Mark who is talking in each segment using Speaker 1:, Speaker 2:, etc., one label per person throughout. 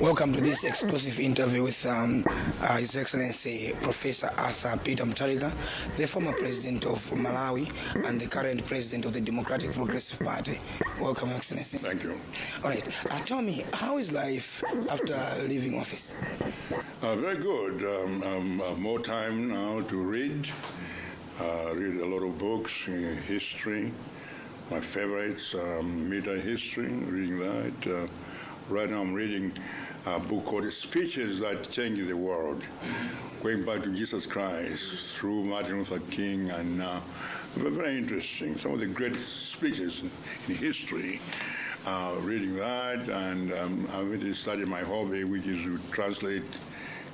Speaker 1: Welcome to this exclusive interview with um, uh, His Excellency Professor Arthur Peter Mutharika, the former president of Malawi and the current president of the Democratic Progressive Party. Welcome, Excellency.
Speaker 2: Thank you.
Speaker 1: All right. Uh, tell me, how is life after leaving office?
Speaker 2: Uh, very good. Um, um, uh, more time now to read. Uh, read a lot of books, uh, history. My favorites, um, Meta History, reading that. Uh, right now I'm reading a book called Speeches That Change the World, going back to Jesus Christ through Martin Luther King, and uh, very, interesting. Some of the great speeches in, history. Uh, reading that, and um, I've really started my hobby, which is to translate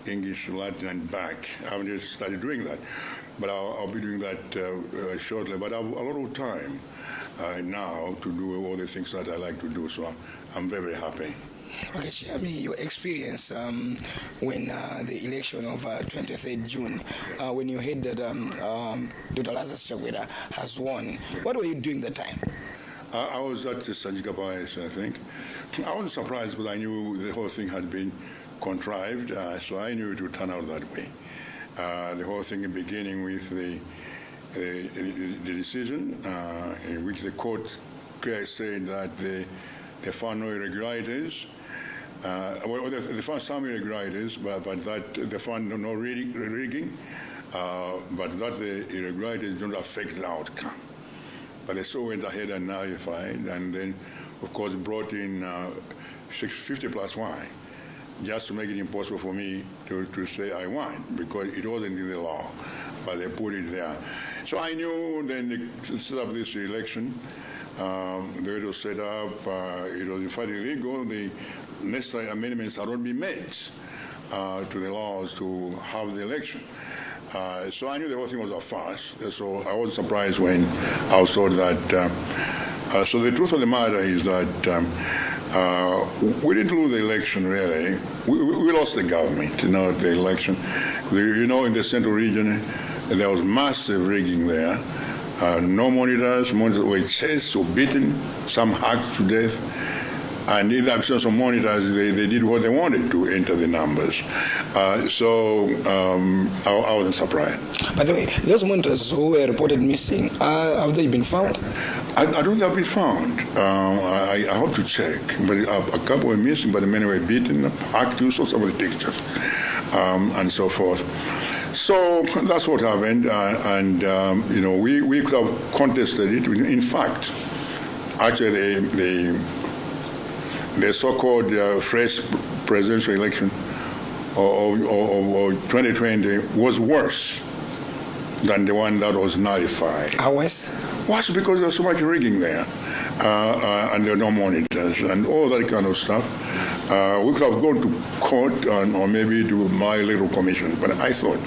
Speaker 2: English to Latin and back. I haven't just started doing that, but I'll, I'll be doing that uh, uh, shortly. But I have a lot of time uh, now to do all the things that I like to do, so I'm very, very happy.
Speaker 1: Okay, share me your experience um, when uh, the election of uh, 23rd June, uh, when you heard that um, um, Dr. Lazarus has won. What were you doing that time?
Speaker 2: I, was at the Sanjika Palace, I think. I wasn't surprised, but I knew the whole thing had been contrived, uh, so I knew it would turn out that way. Uh, the whole thing beginning with the, the, the decision uh, in which the court said that they, they found no irregularities. Uh, well, they, they found some irregularities, but, but that the fund no rigging, rigging uh, but that the irregularities don't affect the outcome. But they still went ahead and nullified, and then, of course, brought in uh, 50 plus one, just to make it impossible for me to, to say I won, because it wasn't in the law, but they put it there. So I knew then they set up this election. Um, the way it was set up, uh, it was in fact illegal. The necessary amendments had not been made uh, to the laws to have the election. Uh, so I knew the whole thing was a farce. So I wasn't surprised when I was told that. Uh, uh, so the truth of the matter is that um, uh, we didn't lose the election really. We, we, lost the government, you know, the election. You know, in the central region, there was massive rigging there. Uh, no monitors, monitors were chased or beaten, some hacked to death. And in the absence of monitors, they, they did what they wanted to enter the numbers. Uh, so um, I, I, wasn't surprised.
Speaker 1: By the way, those monitors who were reported missing, uh, have they been found?
Speaker 2: I, I don't think they've been found. Um, I, I, hope to check. But a, a, couple were missing, but the many were beaten, hacked, you saw some of the pictures, um, and so forth. So that's what happened, uh, and um, you know we, we could have contested it. In fact, actually the, the the so-called uh, fresh presidential election of, of, of, 2020 was worse than the one that was nullified.
Speaker 1: How worse?
Speaker 2: Worse because there's so much rigging there, uh, uh, and there are no monitors and all that kind of stuff. Uh, we could have gone to court and, or maybe to my little commission, but I thought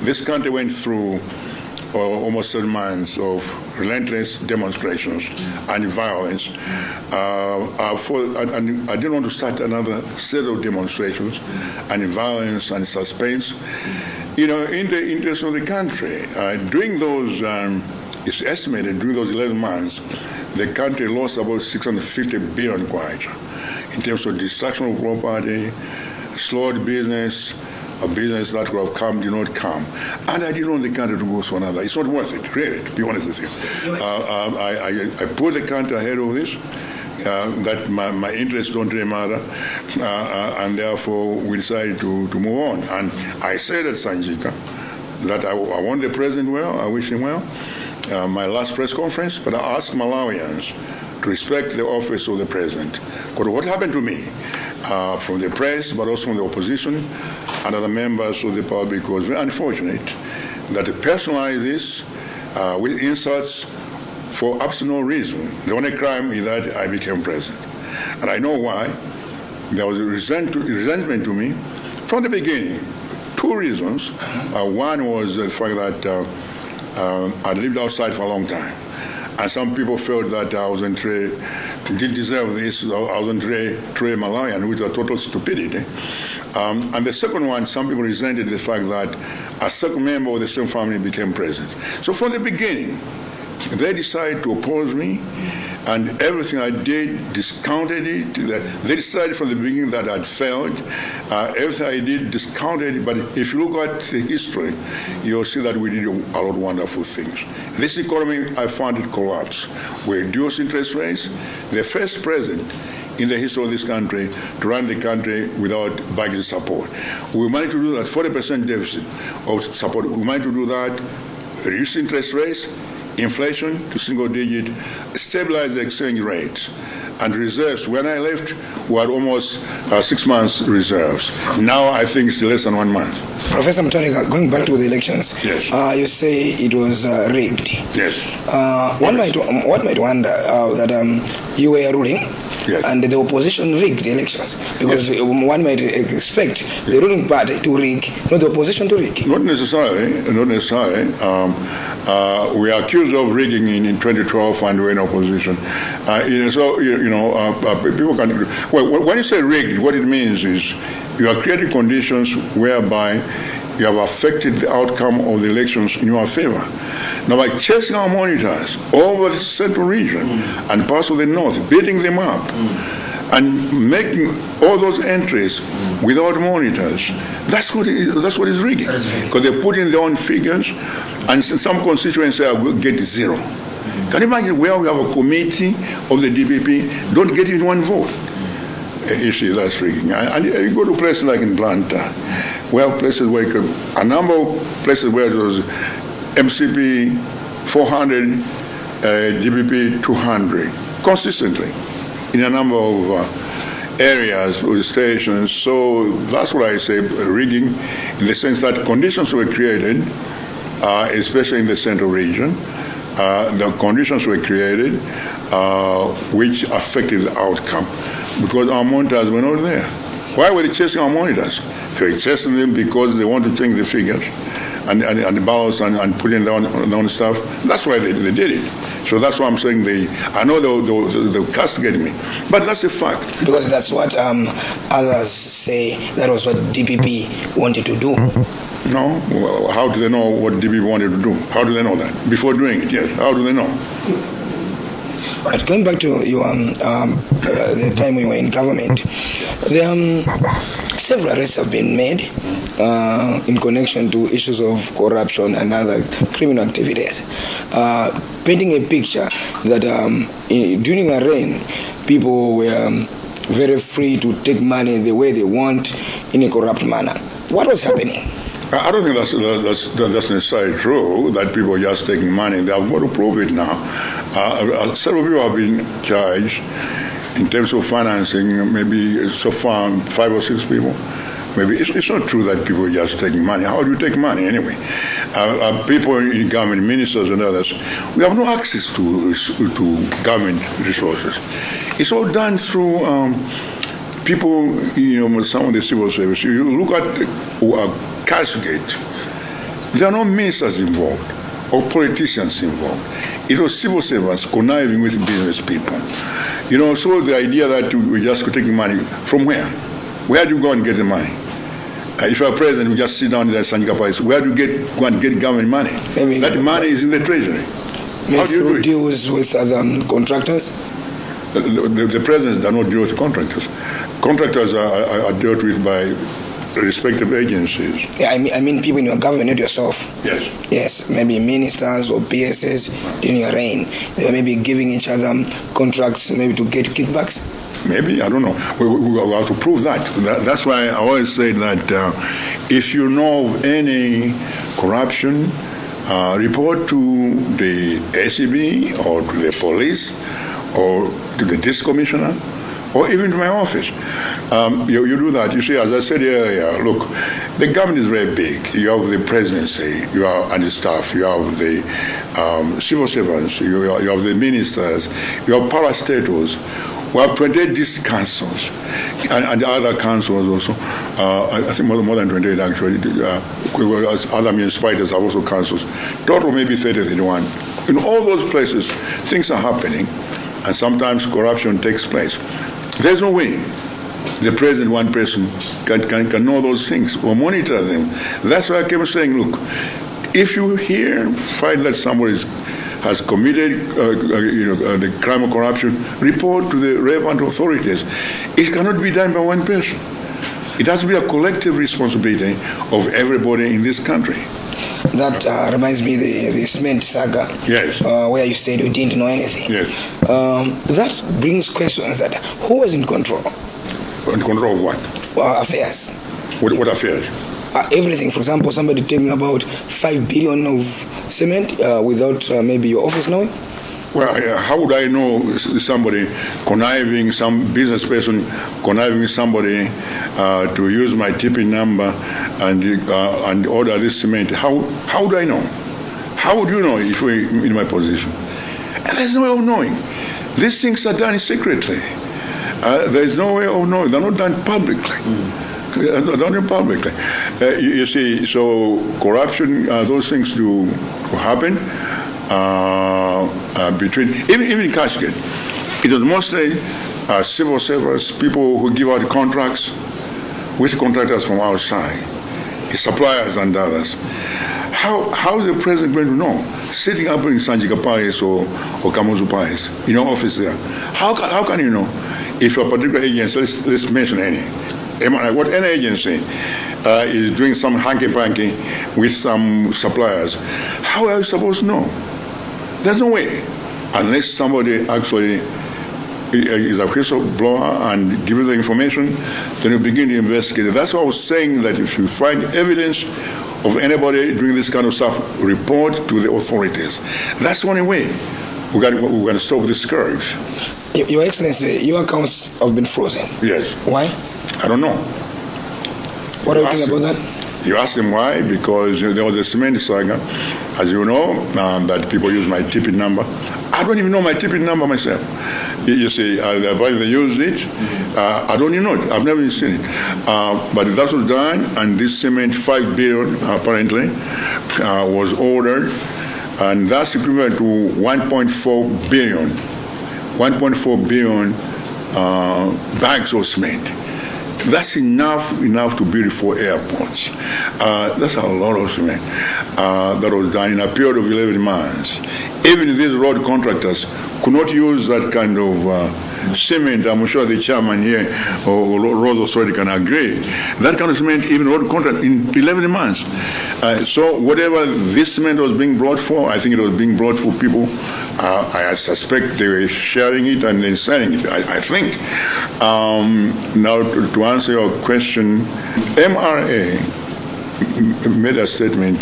Speaker 2: this country went through uh, almost seven months of relentless demonstrations and violence. Uh, for, and, I didn't want to start another set of demonstrations and violence and suspense. You know, in the interest of the country, uh, during those, um, it's estimated during those 11 months, the country lost about 650 billion kwacha in terms of destruction of property, slowed business, a business that would have come did not come. And I didn't want the country to go to another. It's not worth it, really, to be honest with you. Uh, um, I, I, I, put the country ahead of this. Uh, that my, my, interests don't really matter, uh, uh, and therefore we decided to, to move on. And I said at Sanjika that I, I want the president well, I wish him well. Uh, my last press conference, but I asked Malawians to respect the office of the president. Because what happened to me uh, from the press, but also from the opposition and other members of the public was very unfortunate that they personalized this uh, with insults for absolute no reason. The only crime is that I became president. And I know why. There was a resent resentment to me from the beginning. Two reasons. Uh, one was the fact that uh, uh I lived outside for a long time. And some people felt that I wasn't very, didn't deserve this, I wasn't very, very Malawian, which was total stupidity. Um, and the second one, some people resented the fact that a second member of the same family became president. So from the beginning, they decided to oppose me and everything I did discounted it. They decided from the beginning that I'd failed. Uh, everything I did discounted it. But if you look at the history, you'll see that we did a lot of wonderful things. This economy, I found it collapse. We reduced interest rates. The first president in the history of this country to run the country without budget support. We managed to do that 40% deficit of support. We managed to do that, reduce interest rates, inflation to single digit, stabilize the exchange rates and reserves. When I left, we had almost uh, six months reserves. Now I think it's less than one month.
Speaker 1: Professor Mutharika, going back to the elections,
Speaker 2: Yes.
Speaker 1: uh, you say it was uh, rigged.
Speaker 2: Yes.
Speaker 1: Uh, one might one might wonder uh, that um, you were ruling.
Speaker 2: Yes.
Speaker 1: And the opposition rigged the elections because one might expect the ruling party to rig, not the opposition to rig.
Speaker 2: Not necessarily. Not necessarily. Um, uh, we are accused of rigging in, in 2012 and we're in opposition. Uh, you know, so you, you know, uh, uh, people can. Well, when you say rigged, what it means is you are creating conditions whereby you have affected the outcome of the elections in your favor. Now, by chasing our monitors over the central region mm. and parts of the north, beating them up, mm. and making all those entries mm. without monitors, that's what is, that's what is rigging. Because they put in their own figures, and some constituencies will get zero. Can you imagine where we have a committee of the DPP don't get even one vote? See, that's rigging. And you go to places like in Atlanta, well, places where you could, a number of places where it was MCP 400, uh, DPP 200, consistently in a number of uh, areas with stations. So that's what I say rigging, in the sense that conditions were created, uh, especially in the central region. Uh, the conditions were created uh, which affected the outcome because our monitors were not there. Why were they chasing our monitors? They were chasing them because they want to change the figures and, and, and the balance and, and putting down, down stuff. That's why they, they did it. So that's why I'm saying they, I know they'll, they'll, they'll castigate me, but that's a fact.
Speaker 1: Because that's what um, others say that was what DPP wanted to do.
Speaker 2: No, well, how do they know what DPP wanted to do? How do they know that? Before doing it, yes. How do they know?
Speaker 1: But going back to your um, um, the time we were in government, um, several arrests have been made uh, in connection to issues of corruption and other criminal activities, uh, painting a picture that um, in, during a reign, people were um, very free to take money the way they want in a corrupt manner. What was happening?
Speaker 2: I don't think that's, that's, that's necessarily true, that people are just taking money. They have got to prove it now. Uh, several people have been charged in terms of financing, maybe so far five or six people. Maybe it's, it's not true that people are just taking money. How do you take money anyway? Uh, uh, people in government, ministers and others, we have no access to, to government resources. It's all done through um, people, you know, some of the civil service. You look at uh, Cashgate, there are no ministers involved or politicians involved. It was civil servants conniving with business people. You know, so the idea that we just could take money from where? Where do you go and get the money? Uh, if you're president, you just sit down in the Sanjika Palace. Where do you get go and get government money?
Speaker 1: Maybe-
Speaker 2: that money is in the treasury. How do you do
Speaker 1: deals with other contractors?
Speaker 2: The, the, the presidents do not deal with contractors. Contractors are, are, are dealt with by respective agencies.
Speaker 1: Yeah, I mean, I mean people in your government, not yourself.
Speaker 2: Yes.
Speaker 1: Yes, maybe ministers or PSS during your reign. They were maybe giving each other contracts maybe to get kickbacks.
Speaker 2: Maybe I don't know. We, we, we have to prove that. that. That's why I always say that uh, if you know of any corruption, uh, report to the ACB or to the police or to the district commissioner or even to my office. Um, you, you do that. You see, as I said earlier, look, the government is very big. You have the presidency, you have and the staff, you have the um, civil servants, you, you have the ministers, you have parastatals. We have 28 district councils and, and other councils also. Uh, I, think more, more than 28 actually. Uh, other municipalities have also councils. Total maybe 30, 31. In all those places, things are happening, and sometimes corruption takes place. There's no way the president, one person, can, can, can know those things or monitor them. That's why I kept saying, look, if you hear, find that somebody has committed uh, uh, you know, uh, the crime of corruption, report to the relevant authorities. It cannot be done by one person. It has to be a collective responsibility of everybody in this country.
Speaker 1: That uh, reminds me the the cement saga.
Speaker 2: Yes.
Speaker 1: Uh, where you said you didn't know anything.
Speaker 2: Yes.
Speaker 1: Um, that brings questions that who was in control?
Speaker 2: In control of what?
Speaker 1: Uh, affairs.
Speaker 2: What, what affairs?
Speaker 1: Uh, everything. For example, somebody telling about five billion of cement uh, without uh, maybe your office knowing.
Speaker 2: Well, how would I know somebody conniving, some business person conniving somebody uh, to use my tipping number and uh, and order this cement? How how do I know? How would you know if we in my position? And there's no way of knowing. These things are done secretly. Uh, there's no way of knowing. They're not done publicly. Uh, They're not done publicly. Uh, you, you see, so corruption, uh, those things do, do happen uh, between, even, even in Cashgate, it was mostly uh, civil servants, people who give out contracts. With contractors from outside, suppliers and others. How, how is the president going to know? Sitting up in Sanjika Palace or, or Kamuzu Palace, in your office there, how can, how can you know? If a particular agency, let's, let's mention any, what any agency uh, is doing some hanky-panky with some suppliers, how are you supposed to know? There's no way, unless somebody actually is a whistleblower and gives the information, then you begin to investigate. That's why I was saying that if you find evidence of anybody doing this kind of stuff, report to the authorities. That's the only way we got we're going to stop this scourge.
Speaker 1: Your Excellency, your accounts have been frozen.
Speaker 2: Yes,
Speaker 1: Why?
Speaker 2: I don't know.
Speaker 1: What are you thinking about that?
Speaker 2: You ask them why? Because there was a cement saga, as you know, um, that people use my tipping number. I don't even know my tipping number myself. You, you see, uh, the advisor used it. Uh, I don't even know it. I've never even seen it. Uh, but that was done, and this cement, five billion apparently, uh, was ordered, and that's equivalent to 1.4 billion, 1.4 billion uh, bags of cement. That's enough enough to build four airports. Uh, that's a lot of cement uh, that was done in a period of 11 months. Even these road contractors could not use that kind of uh, cement. I'm sure the chairman here or road authority can agree. That kind of cement, even road contract in 11 months. Uh, so whatever this cement was being brought for, I think it was being brought for people. Uh, I suspect they were sharing it and then selling it. I, I think. Um, now, to, to answer your question, MRA made a statement.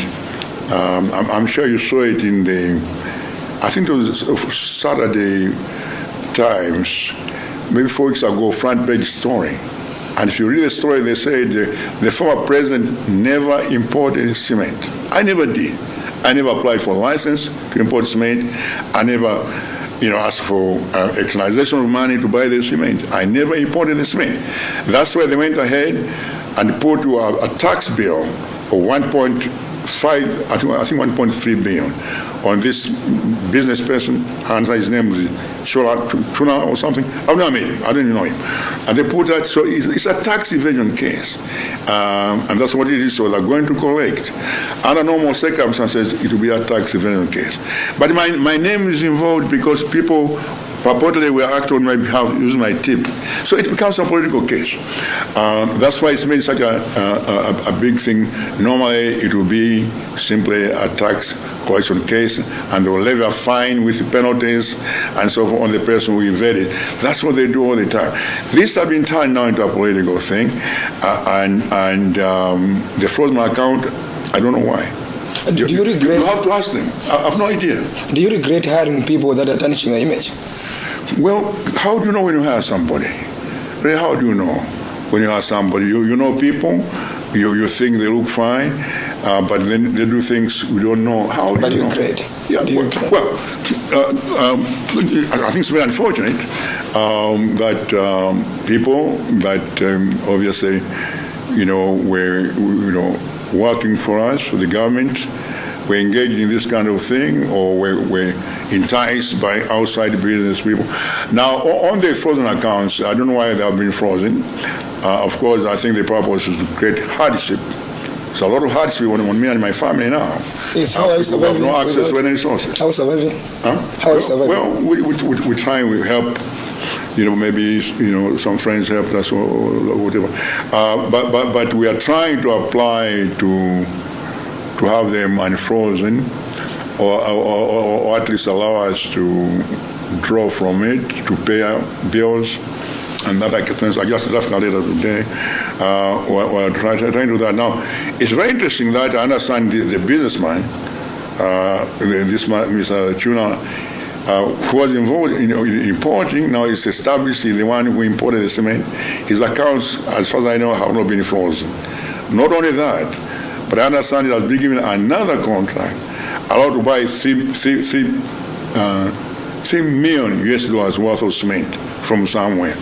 Speaker 2: Um, I'm, I'm sure you saw it in the, I think it was Saturday Times, maybe four weeks ago, front page story. And if you read the story, they said the, the former president never imported cement. I never did. I never applied for a license to import cement. I never, you know, asked for uh, externalization of money to buy the cement. I never imported the cement. That's why they went ahead and put a, a tax bill of 1.5, I think, I think 1.3 billion on this business person, and his name was Chola Chuna or something. I've never met him. I don't even know him. And they put that, so it's, it's a tax evasion case. Um, and that's what it is. So they're going to collect. Under normal circumstances, it will be a tax evasion case. But my, my name is involved because people purportedly were acting on my behalf using my tip. So it becomes a political case. Um, that's why it's made such a, a, a, a big thing. Normally, it would be simply a tax collection case, and they will levy a fine with penalties and so forth on the person who evaded. That's what they do all the time. This has been turned now into a political thing, uh, and and um, the frozen account, I don't know why.
Speaker 1: Do you regret?
Speaker 2: You have to ask them. I have no idea.
Speaker 1: Do you regret hiring people that are tarnishing your image?
Speaker 2: Well, how do you know when you hire somebody? Really, how do you know when you hire somebody? You, you know people, you, you think they look fine, uh, but then they do things we don't know. How do
Speaker 1: But
Speaker 2: you
Speaker 1: you
Speaker 2: know?
Speaker 1: regret.
Speaker 2: Yeah,
Speaker 1: Do
Speaker 2: well, well uh, um, I think it's very unfortunate um, that um, people that um, obviously, you know, were, you know, working for us, for the government, were engaged in this kind of thing or we're enticed by outside business people. Now, on the frozen accounts, I don't know why they have been frozen. Uh, of course, I think the purpose is to create hardship It's a lot of hardship on, on me and my family now.
Speaker 1: Yes, how are you
Speaker 2: People have
Speaker 1: surviving?
Speaker 2: no access to any resources.
Speaker 1: How are you surviving?
Speaker 2: Huh?
Speaker 1: How are you surviving?
Speaker 2: Well, we, we, we, we try and we help. You know, maybe you know some friends help us or whatever. Uh, but, but but we are trying to apply to to have them unfrozen, or, or, or, at least allow us to draw from it to pay bills and that expense. I just left a letter today. Uh, we're, we're trying, trying to do that now. It's very interesting that I understand the, the businessman, uh, this man, Mr. Tuna, uh, who was involved in, in importing, now is established, the one who imported the cement. His accounts, as far as I know, have not been frozen. Not only that, but I understand he has been given another contract, allowed to buy three, three, three, uh, three million US dollars worth of cement from somewhere.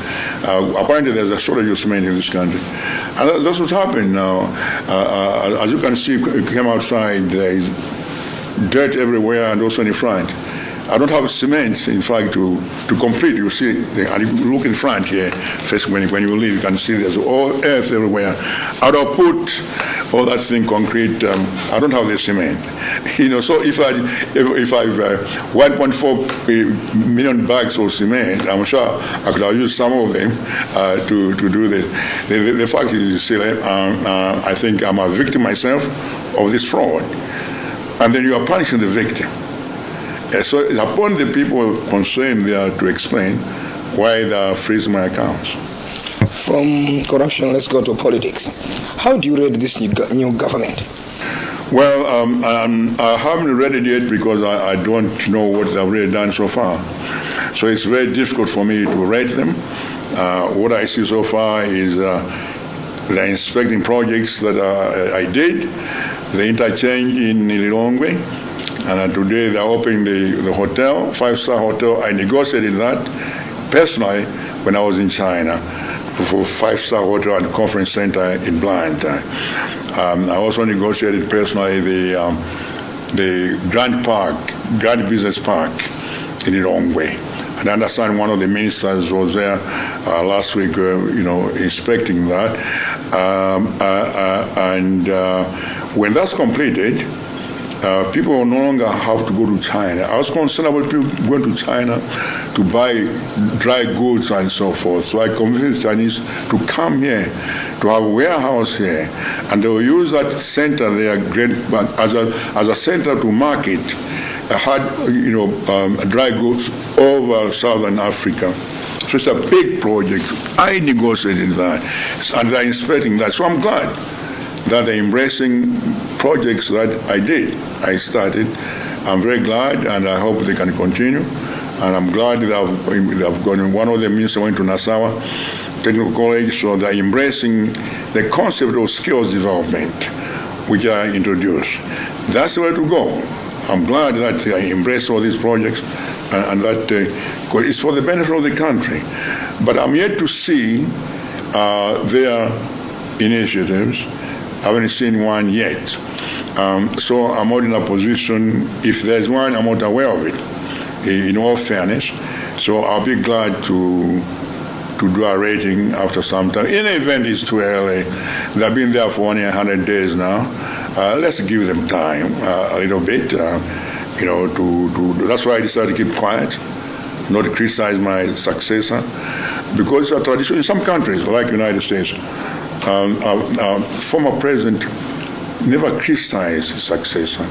Speaker 2: Uh, apparently, there's a shortage of cement in this country. And that- that's what's happened now. Uh, uh, as you can see, came outside, there is dirt everywhere and also in front. I don't have cement, in fact, to, to complete. You see, the, and you look in front here, first when, when you leave, you can see there's all earth everywhere. I don't put all that thing concrete. Um, I don't have the cement. You know, so if I if, if I've uh, 1.4 million bags of cement, I'm sure I could have used some of them uh, to to do this. The, the, the fact is, um, uh, I think I'm a victim myself of this fraud, and then you are punishing the victim. Uh, So it's upon the people concerned there to explain why they are freezing my accounts.
Speaker 1: From corruption, let's go to politics. How do you rate this new, go- new government?
Speaker 2: Well, um, um, I haven't read it yet because I, I don't know what they've really done so far. So it's very difficult for me to rate them. Uh, what I see so far is uh, they're inspecting projects that uh, I did, the interchange in Lilongwe, and uh, today they're opening the, the hotel, five-star hotel. I negotiated that personally when I was in China five-star hotel and conference center in Blantyre. Um, I also negotiated personally the um, the Grand Park, Grand Business Park in Lilongwe. And I understand one of the ministers was there uh, last week, uh, you know, inspecting that. Um, uh, uh, and uh, when that's completed, uh, people no longer have to go to China. I was concerned about people going to China to buy dry goods and so forth. So I convinced Chinese to come here, to have a warehouse here, and they will use that center there great, as, a, as a center to market uh, you know, um, dry goods over southern Africa. So it's a big project. I negotiated that, and they're inspecting that. So I'm glad that they're embracing projects that I did, I started. I'm very glad, and I hope they can continue. And I'm glad that I've, gone. One of the ministers went to Nasawa Technical College, so they're embracing the concept of skills development, which I introduced. That's the way to go. I'm glad that they embrace all these projects, and, and that uh, it's for the benefit of the country. But I'm yet to see uh, their initiatives. I haven't seen one yet. Um, so I'm not in a position, if there's one, I'm not aware of it, in all fairness. So I'll be glad to to do a rating after some time. In the event, it's too early. They've been there for only 100 days now. Uh, let's give them time uh, a little bit, uh, you know, to, to, that's why I decided to keep quiet, not criticize my successor, because it's a tradition in some countries, like United States, um, uh, uh, former president never criticized his successor.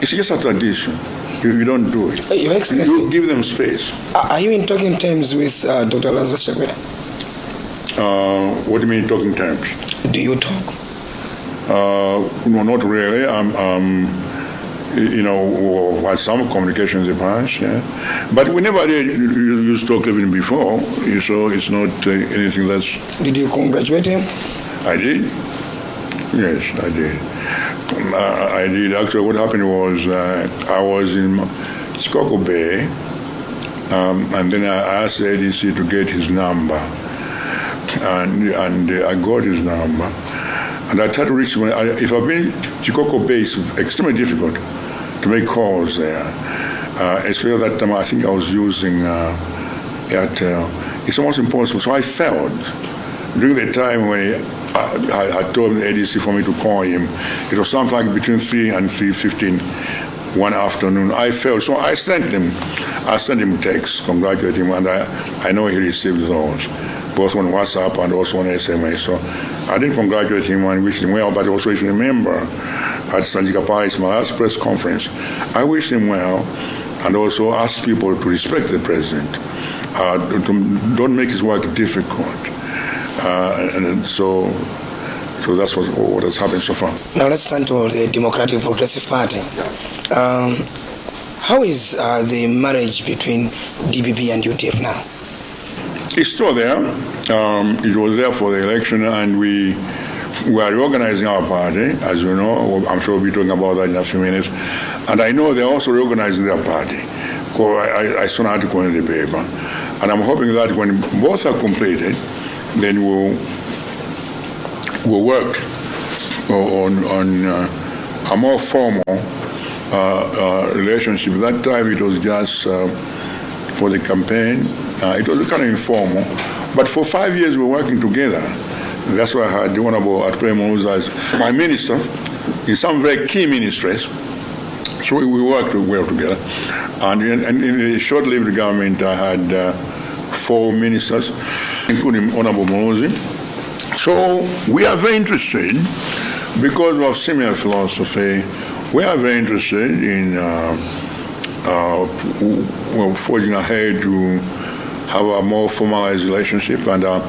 Speaker 2: It's just a tradition. You, you don't do it.
Speaker 1: Your Excellency,
Speaker 2: You give them space.
Speaker 1: are you in talking terms with uh, Dr. Lazarus Chakwera?
Speaker 2: Uh, what do you mean talking terms?
Speaker 1: Do you talk?
Speaker 2: Uh, no, not really. Um, um, you know, had some communication in the past, yeah. But we never did use talk even before, so it's not uh, anything that's.
Speaker 1: Did you congratulate him?
Speaker 2: I did. Yes, I did. Um, I, I did. Actually, what happened was uh, I was in Chikoko Bay, um, and then I asked the ADC to get his number, and and uh, I got his number. And I tried to reach him. I, if I've been Chikoko Bay, it's extremely difficult to make calls there. Uh, especially that time, I think I was using uh, Airtel. It's almost impossible. So I failed during the time when I had told the ADC for me to call him. It was something like between 3 and 3.15 one afternoon. I felt, so I sent him, I sent him text, congratulating him, and I, I know he received those, both on WhatsApp and also on SMS. So I didn't congratulate him and wish him well, but also if you remember, at Sanjika Palace, my last press conference, I wished him well and also asked people to respect the president. Uh, to, don't make his work difficult. Uh, and so so that's what, what has happened so far.
Speaker 1: Now let's turn to the Democratic Progressive Party. Um, how is uh, the marriage between DPP and UDF now?
Speaker 2: It's still there. Um, it was there for the election, and we we are reorganizing our party, as you know. I'm sure we'll be talking about that in a few minutes. And I know they're also reorganizing their party. I, I saw an article in the paper. And I'm hoping that when both are completed, then we'll, we'll work on, on uh, a more formal uh, uh, relationship. That time it was just uh, for the campaign. Uh, it was kind of informal. But for five years we were working together. That's why I had the Honorable Atwemo as my minister in some very key ministries. So we, we worked well together. And in, and in the short-lived government, I had uh, four ministers, including Honorable Muluzi. So we are very interested, because of similar philosophy, we are very interested in uh, uh, forging ahead to have a more formalized relationship, and uh,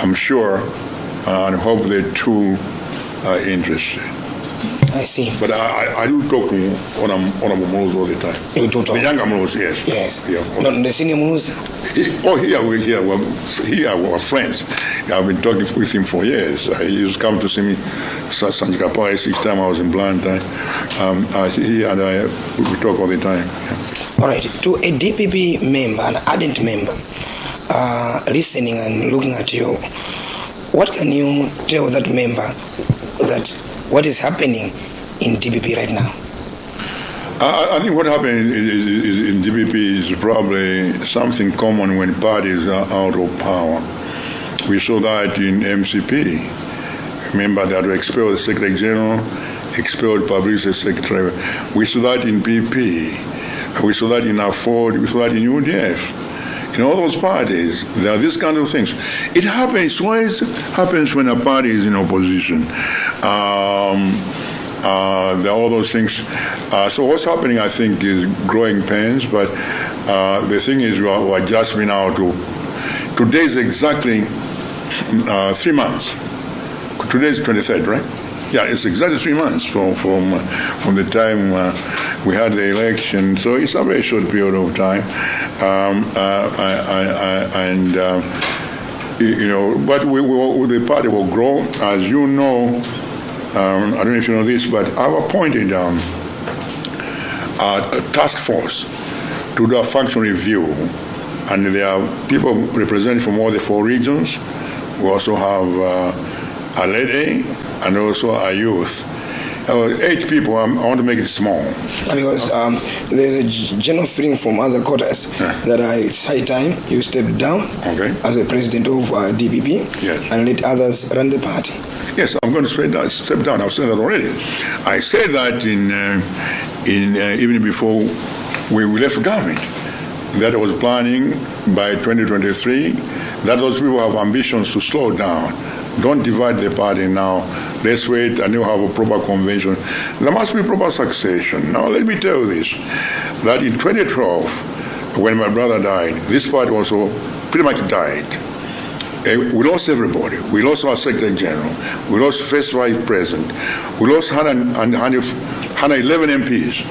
Speaker 2: I'm sure uh, and hope the two are interested.
Speaker 1: I see.
Speaker 2: But I, I, I do talk to Honorable Mulus all the time.
Speaker 1: You do talk?
Speaker 2: The younger Mulus, yes.
Speaker 1: Yes.
Speaker 2: Yeah.
Speaker 1: Not the senior Mulus?
Speaker 2: He, oh, here we here we're, here we're friends. I've been talking with him for years. Uh, he used to come to see me Sanjika Paris each time I was in Blantyre. Um, uh, he and I we talk all the time. Yeah.
Speaker 1: All right. To a DPP member, an ardent member, uh, listening and looking at you, what can you tell that member that what is happening in DPP right now?
Speaker 2: I, I think what happened in DPP is probably something common when parties are out of power. We saw that in MCP. Remember that we expelled the Secretary General, expelled Publicity Secretary. We saw that in PP. We saw that in AFORD. We saw that in UDF in all those parties, there are these kind of things. It happens, always happens when a party is in opposition. Um, uh, there are all those things. Uh, so what's happening, I think, is growing pains, but uh, the thing is we are, we are just out to, today is exactly uh, three months. Today is 23rd, right? Yeah, it's exactly three months from from from the time uh, we had the election. So it's a very short period of time, um, uh, I, I, I, and uh, you know, but we, the party will grow, as you know. Um, I don't know if you know this, but I've appointed um, a task force to do a function review, and there are people representing from all the four regions. We also have uh, a lady and also our youth. Uh, eight people, um, I want to make it small.
Speaker 1: Because um, there's a general feeling from other quarters yeah. that uh, it's high time you step down
Speaker 2: okay.
Speaker 1: as a president of uh, DPP
Speaker 2: yes.
Speaker 1: and let others run the party.
Speaker 2: Yes, I'm going to step down. Step down. I've said that already. I said that in, uh, in uh, even before we, we left government, that I was planning by 2023 that those people have ambitions to slow down don't divide the party now. Let's wait and you have a proper convention. There must be proper succession. Now, let me tell you this that in 2012, when my brother died, this party also pretty much died. Eh, we lost everybody. We lost our Secretary General. We lost First Vice President. We lost 100, 111 MPs.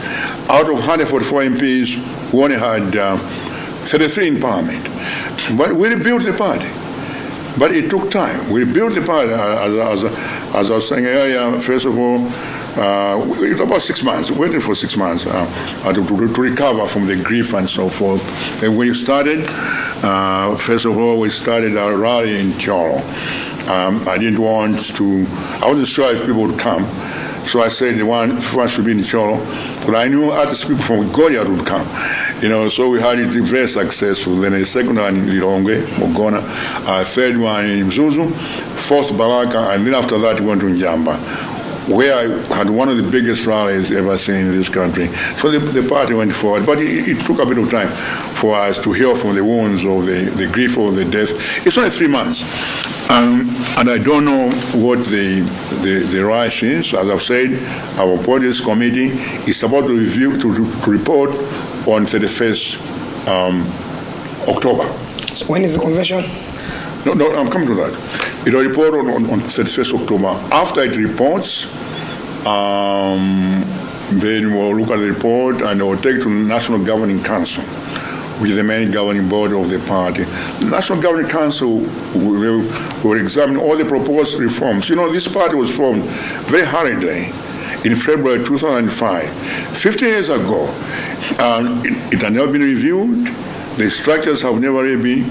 Speaker 2: Out of 144 MPs, we only had uh, 33 in Parliament. But we rebuilt the party. But it took time. We built the party, uh, as, as, as I was saying earlier, first of all, uh, about six months, waiting for six months uh, to, to, recover from the grief and so forth. And we started, uh, first of all, we started our rally in Thyolo. Um, I didn't want to, I wasn't sure if people would come. So I said the one, one should be in Thyolo. But I knew other people from Goliati would come. You know, so we had it very successful. Then a second one in Lilongwe, Mogona, a third one in Mzuzu, fourth Baraka, and then after that we went to Njamba where I had one of the biggest rallies ever seen in this country. So the, the party went forward, but it, it, took a bit of time for us to heal from the wounds of the, the grief of the death. It's only three months. Um, and I don't know what the, the, the rush is. As I've said, our police committee is about to review, to, to report on 31st um, October.
Speaker 1: So when is the convention?
Speaker 2: No, no, I'm coming to that. It will report on, on, on 31st October. After it reports, um, then we'll look at the report and we'll take it to the National Governing Council, which is the main governing body of the party. The National Governing Council will, will examine all the proposed reforms. You know, this party was formed very hurriedly in February 2005, 15 years ago. Um, it, it had never been reviewed the structures have never really been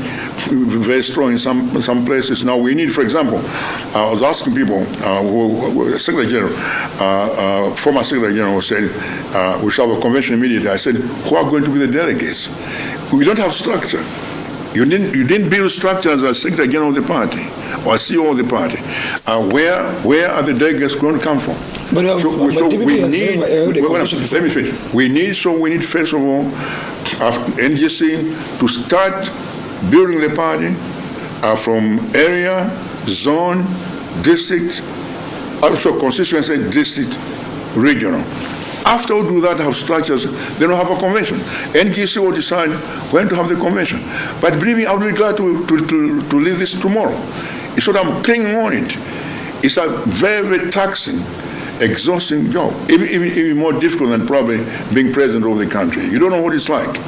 Speaker 2: very strong in some some places. Now we need, for example, I was asking people, uh, who, who, Secretary General, uh, uh, former Secretary General said, uh, we shall have a convention immediately. I said, who are going to be the delegates? We don't have structure. You didn't, you didn't build structures as Secretary General of the party or CEO of the party. Uh, where, where are the delegates going to come from?
Speaker 1: But, uh, so, but so we need,
Speaker 2: let me finish. We need, so we need, first of all, NGC to start building the party uh, from area, zone, district, also constituency, district, regional. After we do that, have structures, then we'll have a convention. NGC will decide when to have the convention. But believe me, I would be glad to, to, to, to leave this tomorrow. It's what I'm clinging on it. It's a very, very taxing, exhausting job. Even, even, even more difficult than probably being president of the country. You don't know what it's like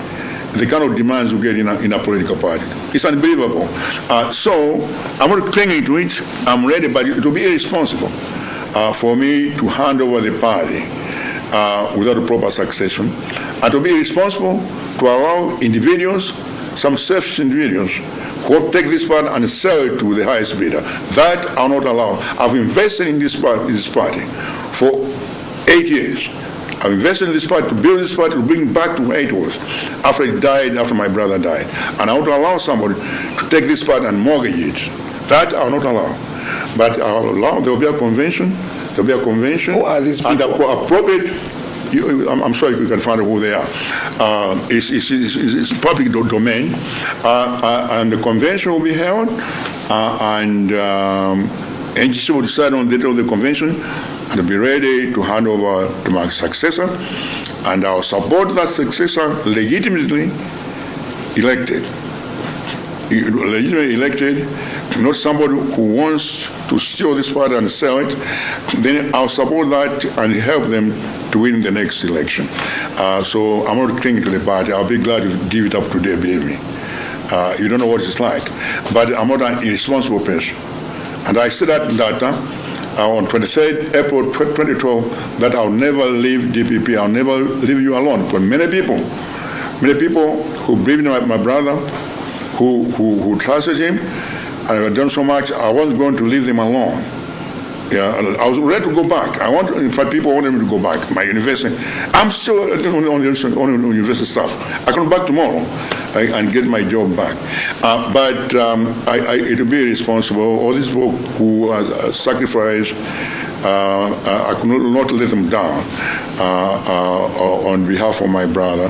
Speaker 2: the kind of demands you get in a, in a political party. It's unbelievable. Uh, so I'm not clinging to it. I'm ready, but it will be irresponsible uh, for me to hand over the party uh, without a proper succession, and to be responsible to allow individuals, some selfish individuals, who take this part and sell it to the highest bidder. That I'll not allow. I've invested in this, part, this party for eight years. I've invested in this party to build this party to bring back to where it was after it died, after my brother died. And I to allow somebody to take this part and mortgage it. That I'll not allow. But I'll allow, there will be a convention, there will be a convention,
Speaker 1: Who are these
Speaker 2: and
Speaker 1: people?
Speaker 2: appropriate you, I'm, I'm, sure you can find out who they are. Uh, it's, it's, it's, it's, public do domain, uh, uh, and the convention will be held, uh, and um, NGC will decide on the date of the convention, and be ready to hand over to my successor, and I'll support that successor legitimately elected. Legitimately elected, not somebody who wants to steal this party and sell it, then I'll support that and help them to win the next election. Uh, so I'm not clinging to the party. I'll be glad to give it up today, believe me. Uh, you don't know what it's like. But I'm not an irresponsible person. And I said that in data uh, on 23rd April 2012 that I'll never leave DPP. I'll never leave you alone. For many people, many people who believe in my, my brother, who, who, who trusted him, and I've done so much, I wasn't going to leave them alone. Yeah, I was ready to go back. I want, in fact, people wanted me to go back. My university, I'm still on the, on university staff. I go back tomorrow and get my job back. Uh, but um, I, I, it will be responsible. All these people who are sacrificed, uh, I could not let them down uh, uh on behalf of my brother.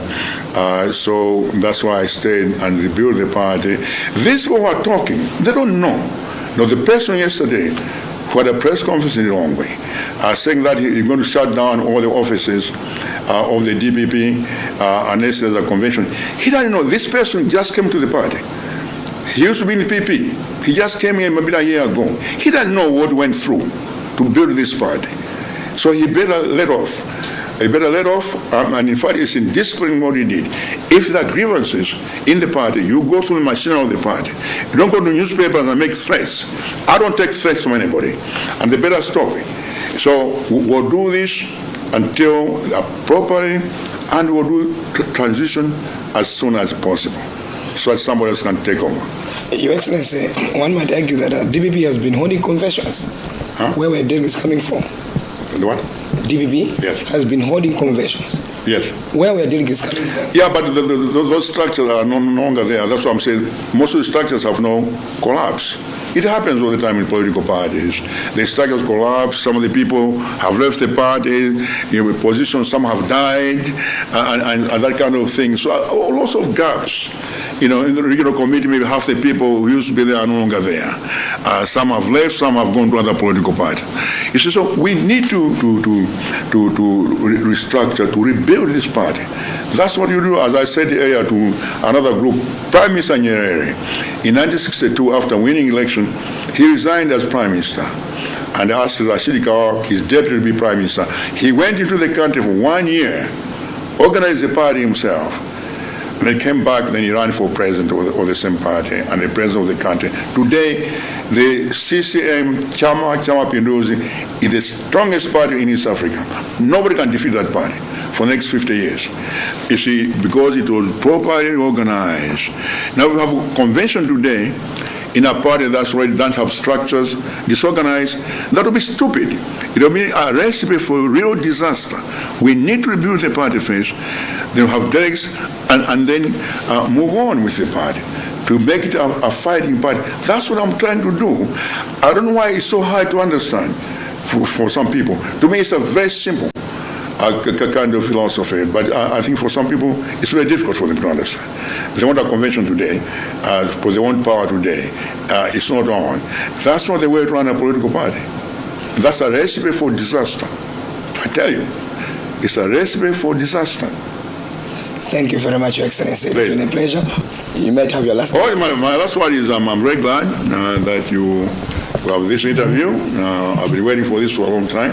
Speaker 2: Uh, so that's why I stayed and rebuilt the party. These people are talking, they don't know. Now, the person yesterday who had a press conference in the Lilongwe, uh, saying that he, he's going to shut down all the offices uh, of the DPP uh, unless there's a convention. He doesn't know. This person just came to the party. He used to be in the PP. He just came here maybe a year ago. He doesn't know what went through to build this party. So he better let off. He better let off, um, and in fact, it's in disciplining what he did. If there are grievances in the party, you go through the machinery of the party. You don't go to newspapers and make threats. I don't take threats from anybody, and they better stop it. So we'll do this until properly, and we'll do transition as soon as possible, so that somebody else can take over.
Speaker 1: Your Excellency, one might argue that uh, DPP has been holding conventions.
Speaker 2: Huh?
Speaker 1: Where were delegates coming from?
Speaker 2: The what?
Speaker 1: DPP
Speaker 2: yes.
Speaker 1: has been holding conventions.
Speaker 2: Yes.
Speaker 1: Where we are dealing is coming from.
Speaker 2: Yeah, but the, the, those structures are no longer there. That's what I'm saying. Most of the structures have now collapsed. It happens all the time in political parties. The structures collapse. Some of the people have left the party in position. Some have died, and, and, and that kind of thing. So uh, lots of gaps. You know, in the regional committee, maybe half the people who used to be there are no longer there. Uh, some have left. Some have gone to other political parties. You see, so we need to to to to, to restructure, to rebuild this party. That's what you do, as I said earlier to another group. Prime Minister Nyerere, in 1962, after winning election, he resigned as prime minister and asked Rashid Kawawa, his deputy, to be prime minister. He went into the country for one year, organized the party himself, and then came back, then he ran for president of the, of the same party and the president of the country. Today, the CCM, Chama, Chama Pinduzi, is the strongest party in East Africa. Nobody can defeat that party for the next 50 years. You see, because it was properly organized. Now we have a convention today in a party that's already doesn't have structures, disorganized, that would be stupid. It will be a recipe for real disaster. We need to rebuild the party first, then have delegates, and, and then uh, move on with the party to make it a, a, fighting party. That's what I'm trying to do. I don't know why it's so hard to understand for, for some people. To me, it's a very simple uh, kind of philosophy, but I, I, think for some people, it's very difficult for them to understand. They want a convention today, uh, because they want power today. Uh, it's not on. That's not the way to run a political party. That's a recipe for disaster. I tell you, it's a recipe for disaster.
Speaker 1: Thank you very much, Your Excellency. It's been a pleasure. You might have your last.
Speaker 2: Oh, my, my last word is um, I'm very glad uh, that you have this interview. Uh, I've been waiting for this for a long time.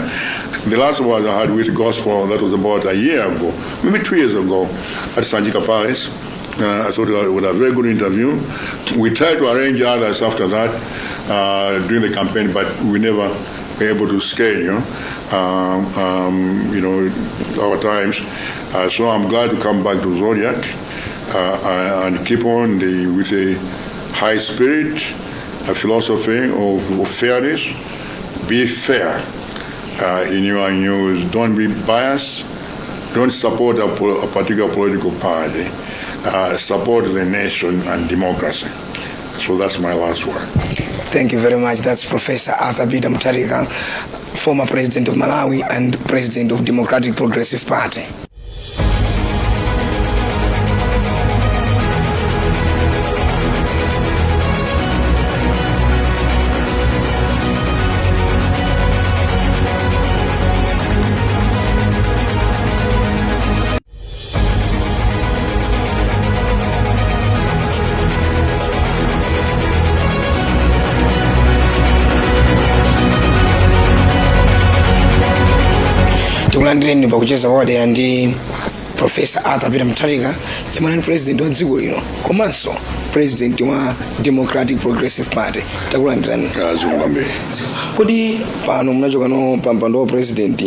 Speaker 2: The last one I had with Gospel, that was about a year ago, maybe two years ago, at Sanjika Palace. Uh, I thought it was a very good interview. We tried to arrange others after that uh, during the campaign, but we never were able to scale, you know, um, um, you know our times. Uh, so I'm glad to come back to Zodiak uh, and keep on the, with a high spirit, a philosophy of, of fairness. Be fair uh, in your news. Don't be biased. Don't support a, a particular political party. Uh, support the nation and democracy. So that's my last word.
Speaker 1: Thank you very much. That's Professor Arthur Peter Mutharika, former president of Malawi and president of Democratic Progressive Party. Tikulandireni pakucheza pawadera ndi profesa arthur peter mutharika yemwe ali president wa dziko lino. Komanso president wa democratic progressive party. Takulandirani
Speaker 2: azungambiri
Speaker 1: kodi pano munachokano pa mpando wa president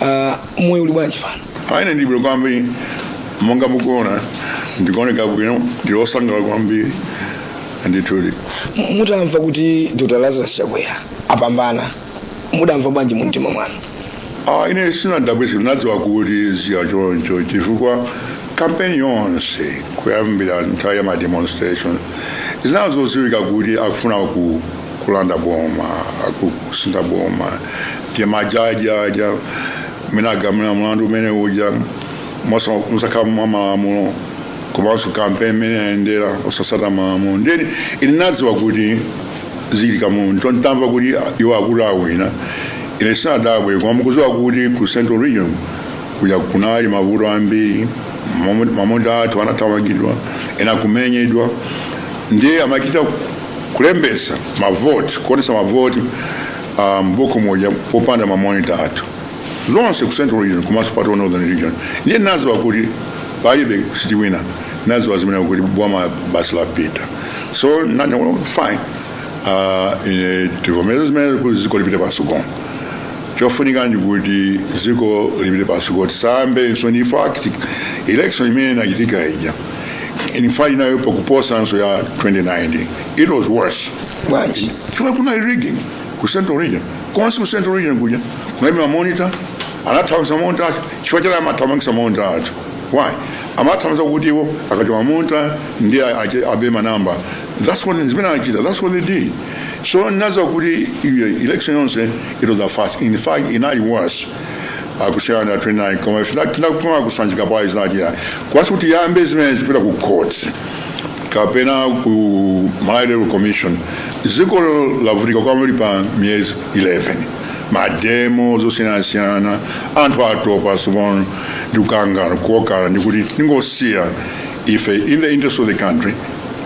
Speaker 1: uh, moyo uli bwanji pano?
Speaker 2: Aine ndibwino kwambiri monga mukuona ndikuoneka bwino ndilosangalala kwambiri ndithudi
Speaker 1: mutamva kuti dr. Lazarus chakwera apambana mudamva bwanji mu mtima mwanu
Speaker 2: ah ine sina ndaba ezinto naziwa kuthi siyatshotsho ndifukwa kampeni yonse kuyambila nthawi yama-demonstration zinazo ziwika kuthi akufuna kulanda boma akusinda boma. Ndimajajaja minagamina mulandu umene uja musakhamamalamulo komanso kampeni imene yayendera usasata malamulo ndeni ini naziwa kuti zilika munthu tontamva kuti iwo akulu awina ine sinadabwe koma mukuziwa kuti ku central region kuja kunali mavuto ambiri mamoda athu anathamangidwa ena kumenyedwa ndiye amakita kulembesa mavoti kuonesa mavoti um, moja popanda mamonita athu zonse ku central region komanso part of northern region. Ndiye naziwa kuti palibe sitiwina naziwa zimene kuti bwama basi lapita so nani fine. Uh, ine tivomeza zimene kuti ziko lipite pasogolo kuti ziko lipite sambe so ni fact election imene inachitika ija in fact inayopa kuposanso ya 2019 it was worse. Chifukwa kuna rigging ku central region. Konse ku central region kuja kunalibe mamonitor anathamangisa maunta acho chifukwa chani amathamangisa maunta acho why? Amathamangisa kuti iwo akachoka maunta ndiye abe manamba that's what zimene achita that's what they did so nazo kuti election yonse it was a fast. In fact inali worse. Akusiyana na 29 koma ife tinakupanga kusanjika pale zinachita kwasi kuti yambe zimene zipita ku courts kapena ku Malawi commission ziko lavutika kwambiri pa miyezi 11 mademo zosiyanasiyana anthu atopa simono ndi kukangana kuokana ndikuti tingosiya ife in the interest of the country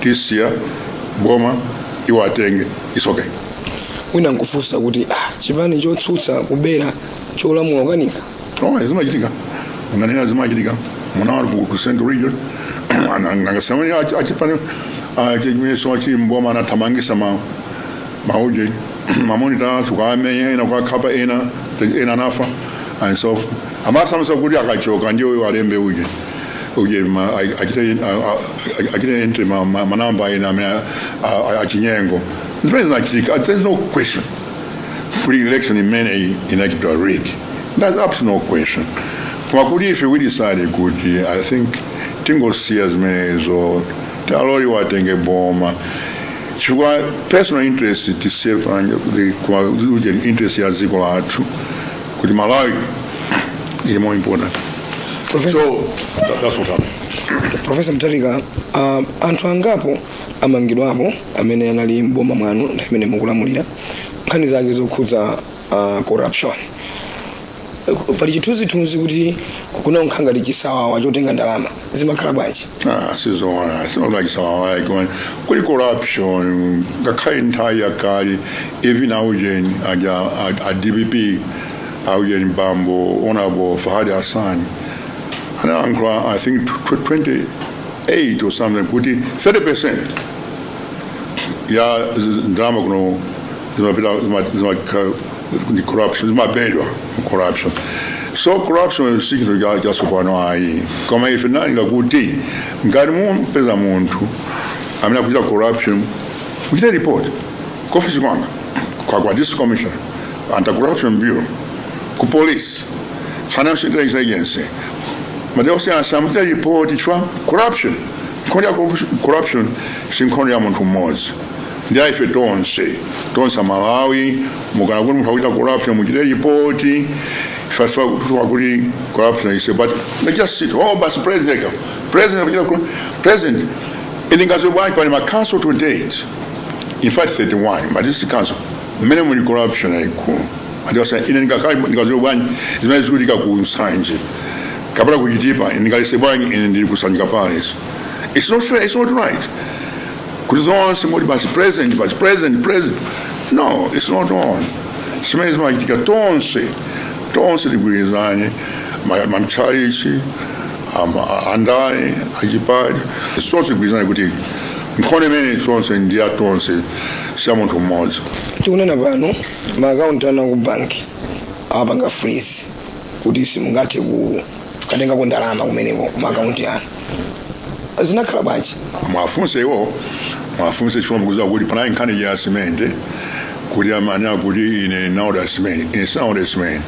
Speaker 2: tisiya boma iwo atenge it's okay
Speaker 1: wina nkufusa kuti ah, chipani chotsutsa kubera cholamula kukanika.
Speaker 2: Oh, zimachitika. Unganena zimachitika. Muna wari ku central region nangasamani achipani chimeso mana anathamangisa ma mauje mamonita tukamenya ena kwakhapa ena ena nafa. And so forth. amathamisa kuti akachoka ndiyo alembe uje uje ma- a- I a- a- I, entry enter my manamba ena amene achinyengo zimene zinachitika there's no question. Free election imene inachitwa rig that's absolutely no question. Koma kuti we decide kuti i think tingosiya zimenezo taloli watenge boma chifukwa personal interest tisiye panje kuti interest ya dziko lathu kuti malawi ili more important so that- that's what happened
Speaker 1: Professor Mutharika uh, anthu angapo amangidwapo amene anali mboma mwanu amene mukulamulira nkhani zake zokhudza uh, corruption. Pali chithunzithunzi kuti kuna nkhangati chisawawa chotenga ndalama zimakhala bwanji?
Speaker 2: Ah, sizona koma kuli corruption ngakhale nthawi yakale even aujeni aja a- a dpp aujeni bambo honorable fahadi hassan anayankhula i think 28 or something kuti 30 percent. Ya ndama kuno zimapita zima- corruption. So corruption corruption. So corruption si chinthu cha- chatsopano ayi koma ife nalinga kuti ngati mumpeza munthu amene akuchita corruption muchite report. Office kwanga kwa this commission commissioner anti-corruption bureau ku police. Financial intelligence. agency madokita asamata ripooti kya corruption nkondo ya corruption si nkondo ya muntu mmodzi ndyaiffe tonse tonse amalawi mugana guni muntu akuita corruption mugire ripooti first of all, we corruption. He said, but they just sit. Oh, but president, president, president. And in Gazubai, but in my council to date, in fact, 31, but this is the council, minimum corruption. I go. I just said, in Gazubai, it's not as good as ndingalise bwanji ine ndili pale. Hizo it's not fair it's not right. Kuti zonse moti basi president basi president president. No it's not on. Zimene zimachitika tonse. Tonse tigwirizane ama andai achipali sonse tigwirizane kuti mkhone imene tonse ndi ya tonse siya munthu mmodzi
Speaker 1: tikunena pano maakaunti ana ku banki apanga freeze kuti simungathe kukatengako ndalama kumeneko ku maakaunti anu zinakhala bwanji
Speaker 2: mwafunse iwo mwafunse chifukwa mukuziwa kuti panali nkhani ya simende kuti amanya kuti ine naoda simende ine sinaoda simende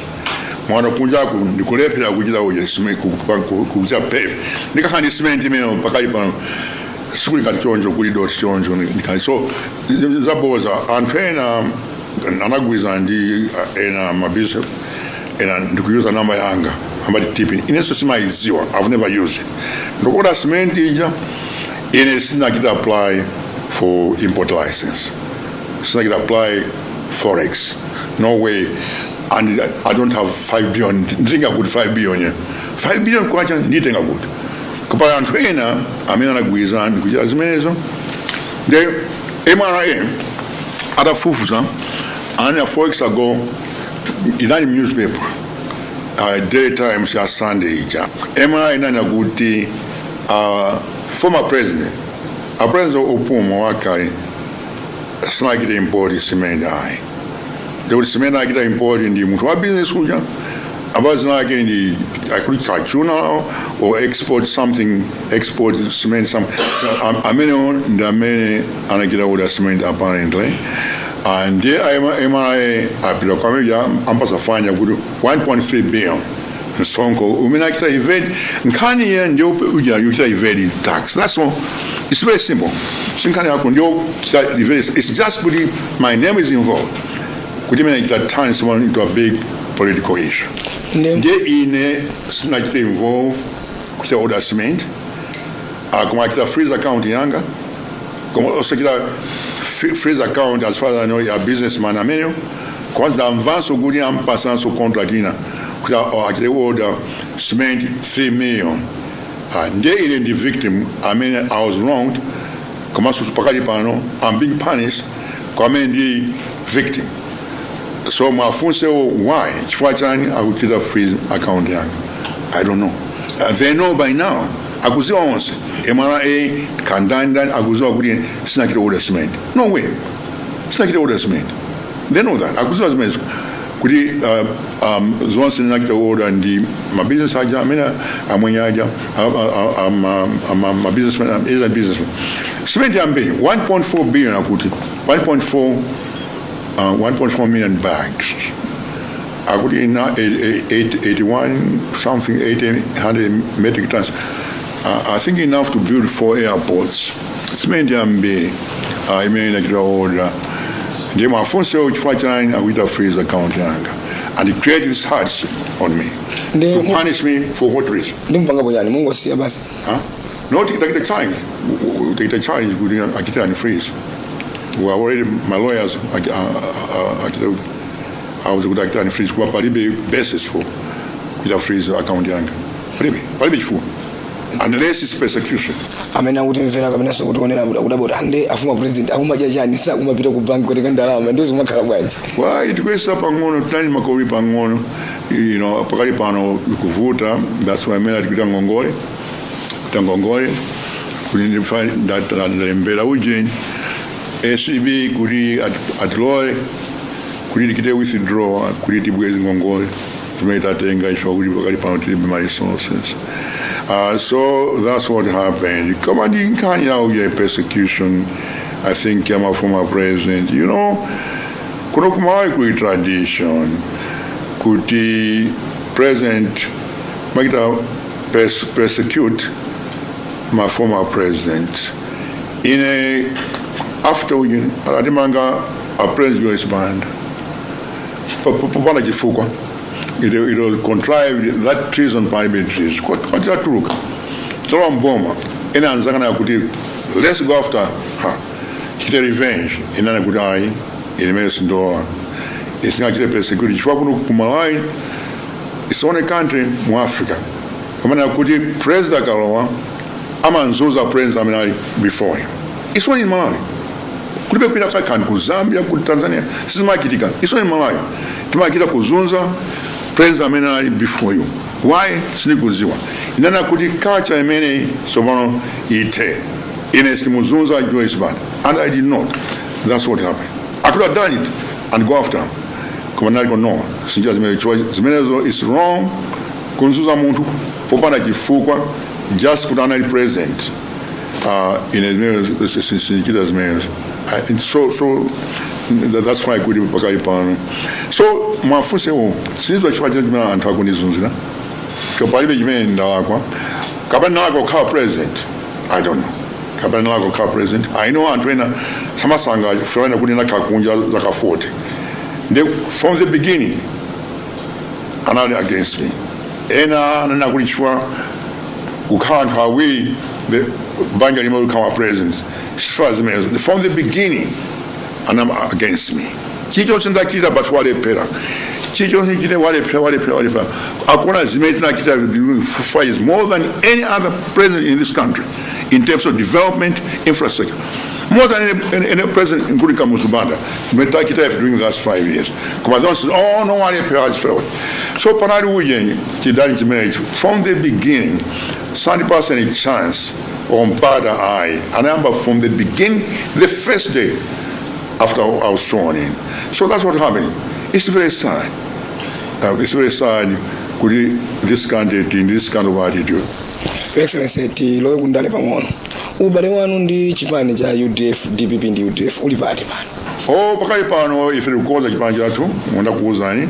Speaker 2: mwana kunjaku ndikulephera kuchita uja kuchita pave ndikakhala ndi simende imene pakali pano sikuli ngati chonjo kuli doti chonjo ndikhali so zaboza anthu ena anagwiza ndi uh, ena mabishop ena ndikuyuza namba yanga ambati tipi inenso simaiziwa i've never used it. Cement ija ine sinakita apply for import license. Sinakita apply forex. No way. And i don't have 5 billion. Nditenga kuti 5 billion 5 billion kwacha nditenga kuti kupala anthu ena amene anagwiza ndikuchita zimenezo nde mra atafufuza a forex ago inali newspaper. Uh, daytime ya Sunday ija. MRI inanena kuti uh, former president. A president opuma wakale sinachita import cement ayi ndikuti cement achita import ndi munthu wa business uja. Abazi nake ndi akuti kachuna or export something export cement some Am- amene ndi amene anachita kuda cement apparently ndiye MRA apita kwamija ampasa fanya kuti 1.3 billion. Nsonko umene achita evade nkhani iye ndiyo uja yochita evade tax. That's all. It's very simple. Sinkhani yako ndiyo evade it's just kuti my name is involved. Kuti imene chita turn someone into a big political issue. Ndiye ine sinachita involve kuchita order cement. Uh, koma achita freeze account yanga koma osachita f- freeze account as far as I know a businessman. Ameneyo kwanza ndamvanso kuti ampasanso contract ina kuti a- achite order cement 3 million. Ndiye ine ndi victim. Amene I was wronged. Komanso pakali pano I'm being punished. Kwa amene ndi victim. So mwafunsewo why? Chifukwa chani akuchita freeze account yanga i don't know. Uh, they know by now akuziwa onse mra kandani ndani akuziwa kuti sinachita order cement no way. Sinachita order cement they know that. Akuziwa zimene kuti uh, um, zonse ndinachita order ndi mabusiness aja amene amwenye aja mabusinessman is a businessman. Cement yambiri 1.4 billion akuti 1.4 uh, 1.4 million bags. I could in uh, eight- eight- 81 something 800 metric tons. Uh, I think enough to build four airports. Cement yambi uh, imene nachita order. Ndiye mafunso chifukwa chani akuita freeze account yanga and it created this hardship on me.
Speaker 1: Ndiye
Speaker 2: To
Speaker 1: mu-
Speaker 2: punish me for what reason?
Speaker 1: ndimpanga bonyani mungosiya basi
Speaker 2: Huh? No, take, take the challenge. Take the challenge. Good, I get and freeze. We are already my lawyers. I, uh, uh, I was good at and freeze. Kwa palibe basis for with a freeze account yanga. Palibe, palibe for. Unless it's persecution.
Speaker 1: amene akutimvera kapenanso kutionera kudabota ande afuma president akumadya chani sakumapita ku banki kutenga ndalama ndizo makhala bwanji
Speaker 2: Well, itikwesa pang'ono tinali makoli pang'ono. You know pakali pano kuvuta that's why mela tikuita ngongole. Kuita ngongole kuti ndalembera ujeni. Acb kuti ati- atiloe kuti tikite withdraw kuti tibwezi ngongole. Zimene tatenga ifa kuti pakali pano tilibe ma resources Uh, so that's what happened. Nkhani yawo ya persecution, I think ya my former president, you know, kuno kumawayi kuli tradition kuti president makita pers persecute my former president in a after we alatimanga a president us band popanda chifukwa it it was contrived that treason parliament treason kwachaturuka tolowa mboma ena anzangana yakuti let's go after her. Chite revenge. Inana kuti ayi ilimene sindola isingachite persecute chifukwa kuno kumalawi it's only country mu africa. Pamene kuti president akalowa amanzuza president amene ali before him. It's only in malawi. Kulibe kwina kakani ku zambia ku tanzania sizimachitika it's only malawi. Timachita kuzunza amene ali before you why sindikuziwa inana kuti culture imene tsopano ite ine sitimuzunza joyce band and i did not that's what happened i could have done it and go after koma naliko no sinjira zimene chifukwa zimenezo is wrong kunzuza munthu popanda chifukwa just kuti anali president uh, ine zimenezo sindichita zimenezo so, so that- that's why kuti pakali pano so mwafunsewo sinizwa chifukwa chimene anthu akundizunzira chopalibe chimene ndalakwa kapena ndalakwa kukhala president i don't know. Kapena ndalakwa kukhala president i know anthu ena samasanga fulani kuti ndakhala kunja zaka 40 They, from the beginning, anali against me. Ena chifukwa kukhala anthu awiri the likhala president chifukwa zimenezo from the beginning anama against me. Chichonse ndachita but walephera chichonse chite walephera walephera walephera akuona zimene tinachita for years more than any other president in this country in terms of development infrastructure. More than any, any, any president including Kamuzu Banda zimene tachita during the last five years. Koma zonse oh no walephera walephera so panali ujenyi chidali chimenecho from the beginning sandipasa any chance ompata ayi anayamba from the beginning the first day after I was sworn in. So that's what happened. It's very sad. Uh, it's very sad kuti this country in this kind of attitude.
Speaker 1: Excellency tilowe kundale pang'ono ubale wanu ndi chipani cha udf dpp ndi udf uli pati pano
Speaker 2: o pakali pano ife tikukonza chipani chathu monda kuwuzani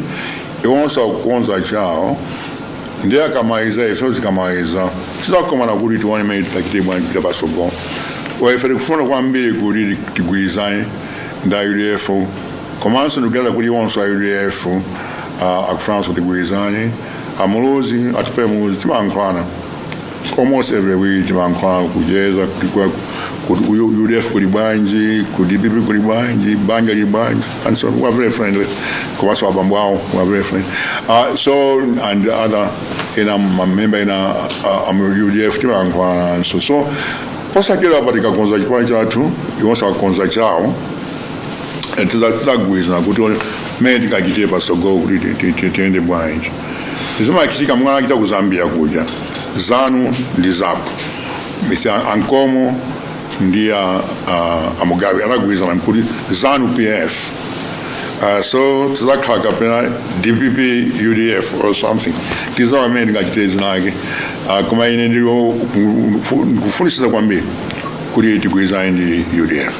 Speaker 2: iwonso akukonza chawo ndiye akamaliza ife tikamaliza tizakomana kuti tione mene kupita patsogolo ife tikufuna kwambiri kuti tigwirizane nda udf komanso ndugala kuli wonso a udf akufunanso tigwirizane amuluzi atipe muluzi timankhwana almost every week timankhwana kucheza kuti udf kuli bwanji kuti dpp kuli bwanji banja lili bwanji and so we're very friendly. Komanso abambo awo we're very friendly. Uh, so and other ina mamemba ina uh, am udf timankhwana so so posakira apa tikakonza chipani chathu iwonso akakonza chawo tidagwirizana kuti mene tikachite pasogoo kuti tiende bwanji zimachitika mwana achita ku zambia kuja zanu ndi zapo ankomo ndi uh, amugabe anagwirizana kuti zanu pf uh, so tizakhala kapena dpp udf or something tizawa mene tingachite zinake uh, koma ine ndikufunisisa kwambiri kuti tigwirizane ndi udf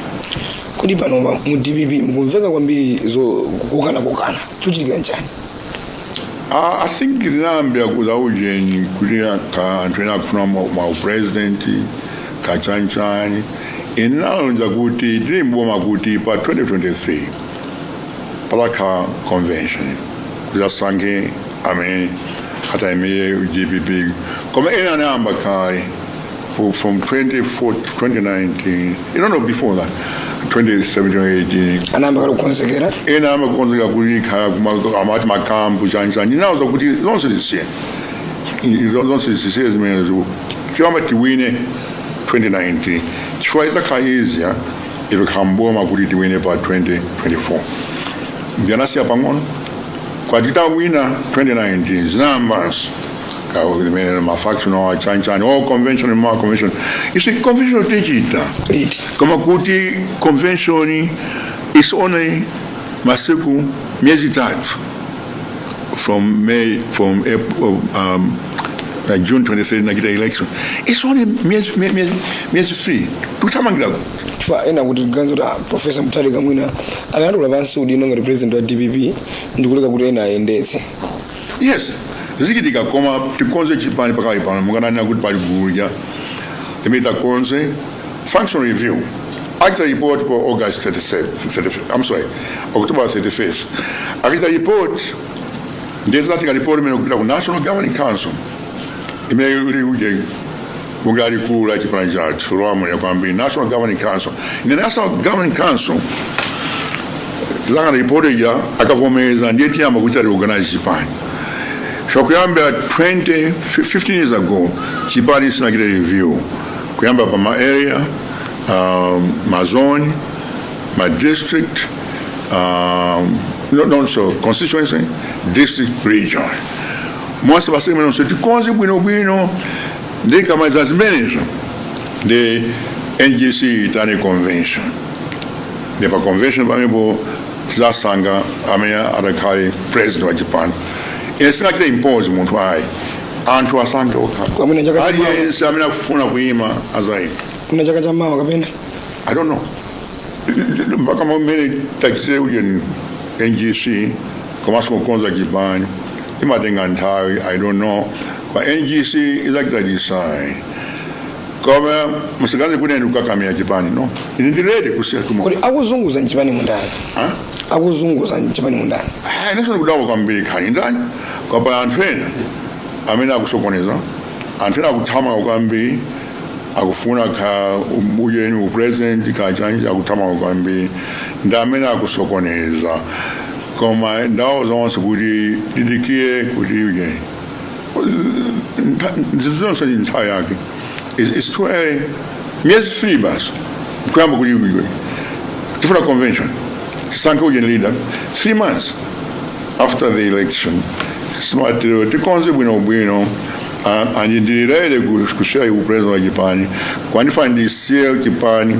Speaker 1: kuli pano mu dpp mukumveka kwambiri zokukana kokana chochitika njani?
Speaker 2: Uh, I think zinambia kuza ujeni kuti anthu ena akufuna maupresidenti kachanchani inalonza kuti tili mboma kuti pa 2023 palakha convention. Kuzasankhe amene atayimire dpp koma ena anayamba kale from 2014, 2019 you know before that 2017
Speaker 1: anayamba kale kukonzekera
Speaker 2: ena eh, amakonzeka kuti khala amati makampu chanchani inawuza kuti zonse zisiye zonse zisiye zimenezo chiyamba tiwine 2019 chifukwa izakhala izya ife khala mboma kuti tiwine pa 2024 ndiyanasiya pang'ono kwati tawina 2019 zinayambanso zimene mafaction awa chanchani o convention ma convention isi convention tichita
Speaker 1: it
Speaker 2: kama kuti convention is only masiku miezi tatu from May from April, um, uh, June 23rd nakita election. It's only miezi miezi miezi three. Tutamangira
Speaker 1: chifukwa ena kuti ganzo kuti professor mutali kamwina mwina akanatula pansi kuti nonga president wa dpp ndikuleka kuti ena ayendetse.
Speaker 2: Yes zikitika kakoma tikonze chipani pakali pano mukananena kuti pali gulu limene konze function review. Akita report po august 37 i'm sorry october 35th akita report ndiyezatika report imene kupita ku national governing council. Imene liuje bunge lalikulu la chipani chathu lwamwera kwambiri national governing council. Ine national governing council tilakana report ija akavomereza ndiye tiyamba kuti tiorganize chipani zvakuyambira 20 15 years ago chipani sinakita review kuyamba pa maarea um, mazone madistrict um, no, no, so constituency district region monse pasemenonso tikonze bwinobwino ndikamaliza zimenezo ndi ngc itane convention ndi pa convention pamenepo tizasankha amene adakhale president wa chipani ensinakira impozi muntu ayi. Anthu
Speaker 1: asangeoka
Speaker 2: aliyense amene akufuna kuyima azayima
Speaker 1: kuna chaka cha mawa kapena
Speaker 2: i don't know. Mpaka mmene tachitire uye ngc komanso kukonza chipanyo imatenga nthawi i don't know. Pa ngc izakita design koma musikanze kunene kukakamira chipani no? Ini ndilete
Speaker 1: kusiyatumo akuzunguza nchipani mundani akuzunguza mchipani mundani.
Speaker 2: Ndikudawa kwambiri ndani kwapa anthu ena amene akusokoneza anthu ena akuthama kwambiri akufuna kha uyeni upresident kachanji akuthama kwambiri ndi amene akusokoneza koma ndawo zonse kuti didikiye kuti ujeni zizonse ndi nthawi yake It's- too early three basi kuyamba kuti ujeni tifuna convention Sankogen leader, three months after the election. Tikonze bwino bwino anyendiriraire kushayi upurezi wa chipani kwanifandisiye chipani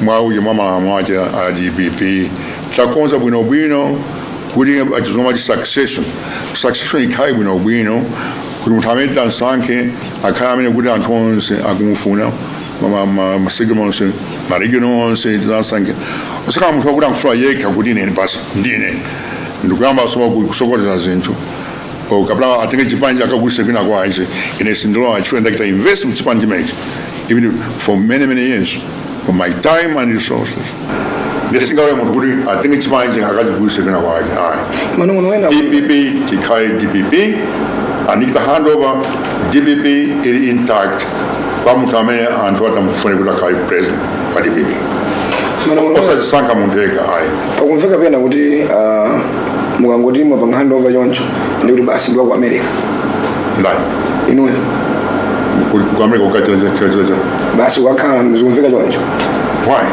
Speaker 2: mwauye mamalamo ace a dpp chakonza bwino bwino kuli achizoma ci succession? Succession ikhaye bwino bwino kuti munthu amene tansankhe akhala amene kuti anthu onse akumufuna. Masekemo onse maregiono onse tizasankhe usaka munthu wakuti amfuna yekha kuti ine basi ndine ndikuyamba soma kusokoneza zinthu o kapena atenge chipani chakagulise kwina kwace ine sindilowa chifukwa ndakita invest muchipani chimenechi even for many many years for my time and resources ndisingawe munthu kuti atenge chipani chakachigulise kwina kwace ayi
Speaker 1: manong'ono wena
Speaker 2: DPP chikhale DPP andikita handover DPP ili intact kwa munthu amene anthu atamufune kuti akhale president wa DPP
Speaker 1: manong'ono wena
Speaker 2: osazisankha munthu yekha ayi.
Speaker 1: Pakumveka pena kuti ah, mukangoti mwapanga handover choncho ndi kuti basi ndiwa ku america.
Speaker 2: Ndani?
Speaker 1: Inuyo
Speaker 2: kuameka kukachachachacha
Speaker 1: basi wakhala zikumveka choncho.
Speaker 2: Why?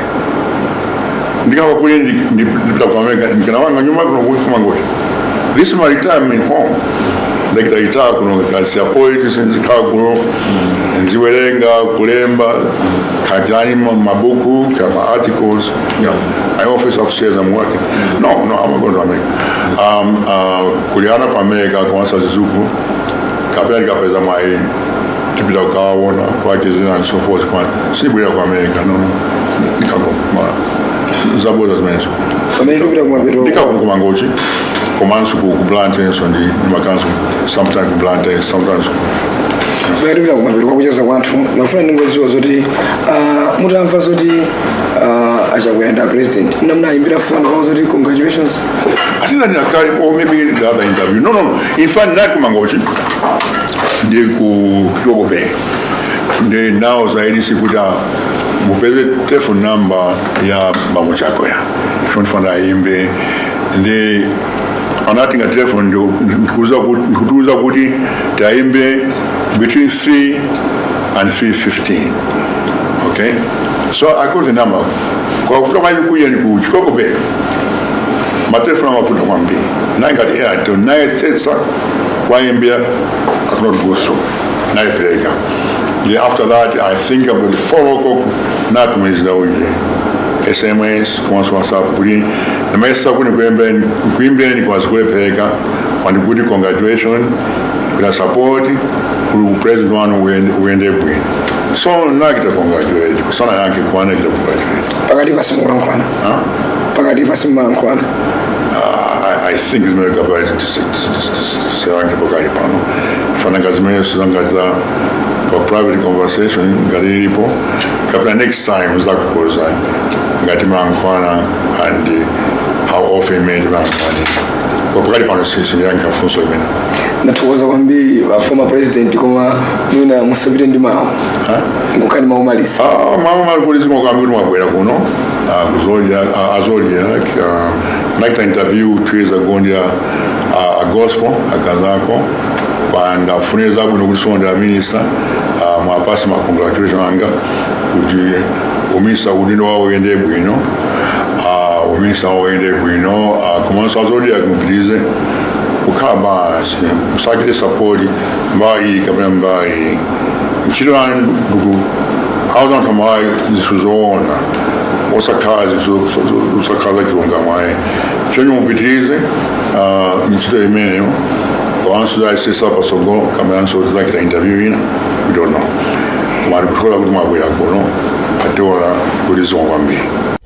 Speaker 2: Ndikamba kuli ndipita ku america ndikanawanga nyuma kuno kumangoti this is my retirement home ndagitagita kunogekansia poeti sinzikaguro nziwelenga kulemba kajani mabuku kama articles you know, i office of upstairs i'm working. No no i'm going to make. Um uh, kuliana pa mega kwa sasa zizuku kapela nikapeza mai tipila kawona kwake zina and so forth kwa sibwira kwa mega no nikakoma zaboza zimenezo ndikakukuma ngochi komanso ku ku Blantyre so ndi ndimakanso sometimes ku Blantyre sometimes ku
Speaker 1: pamene tikupita kumapeto kwakucheza kwathu mafuna ndingodziwa zoti ah, mutamva zoti ah, achakwera nda president mnamunayimbira foni kwa zoti congratulations
Speaker 2: I think that in a carry or maybe the other interview. No, no, no. In fact, not Kumangochi. Ndi ku Chikoko Bay. Ndi now zaidi sikuta mupeze telephone number ya Mamo Chako ya. Shoni fanda imbe. Ndi anatinga telephone ndio nikuza kuti nikutuza kuti taimbe between 3 and 315. Okay? So I got the number. Kwa kutoka kuja ni ku Chikoko Bay matelefoni amafuta kwambiri naye ngati airtel naye sesa waimbira akunoti guso nayipereka then after that i think about four o'clock natumizira uje sms kuwansi whatsapp kuti namaisa kuni kuimbireni kwazi kulepereka wandikuti congratulation kuna support kuli president wanu uyende bwino so nakita congratulate kusana yanke kuwana kita congratulate
Speaker 1: pakati pasimulankhwana pakati pasimulankhwana
Speaker 2: Uh, I, I think zimene kabali sewange pakali pano fananga zimene sizangatiza kwa private conversation galilipo kabla next time za kuuza ngati mankwana and how often made mankwana kwa pakali pano sisi yanka funso imene
Speaker 1: ndatokoza kwambiri uh, former president koma mwina musabire ndi mawu ngokani maumalisi
Speaker 2: ah, maumalisi ngokambiri mwabwera kuno. Ah, uh, kuzolya ah, azolya nakita um, interview two years ago ndi ah, a gospel akazako bandafuneza kuno okulonda minisita mwapasa macongratulation anga kuti ominisita kudinda wawende bwino. Ah, ominisita wawende bwino. Ah, Komanso azodya kumupitirize kukhamba musakire sapoti mbayi kapena mbayi mchilo anduku awuzanthu amayi zinthu zoona osakhala zinthu zosakhala chilonga mwaye. Chonye mupitirize ah, mchilo imeneyo ワンスダイセスアパソゴカメランソーズだけでインタビューインウドノマルコラグマブヤコノパテオラグリゾンワンビー